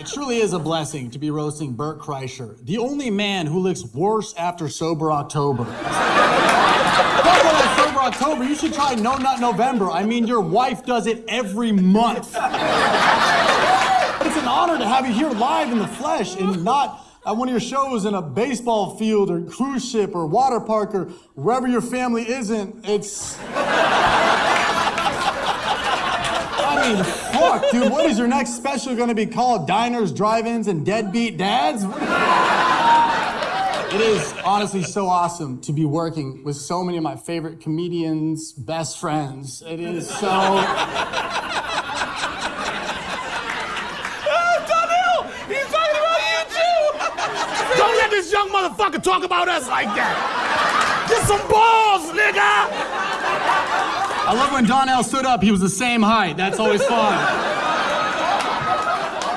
It truly is a blessing to be roasting Bert Kreischer, the only man who looks worse after sober October. Sober October, you should try No Nut November. I mean, your wife does it every month. It's an honor to have you here live in the flesh and not at one of your shows in a baseball field or cruise ship or water park or wherever your family isn't. It's. I mean, fuck, dude. What is your next special going to be called? Diners, drive-ins, and deadbeat dads? It is honestly so awesome to be working with so many of my favorite comedians, best friends. It is so. Oh, Donnell! He's talking about you too! Don't let this young motherfucker talk about us like that! Get some balls, nigga! I love when Donnell stood up, he was the same height. That's always fun.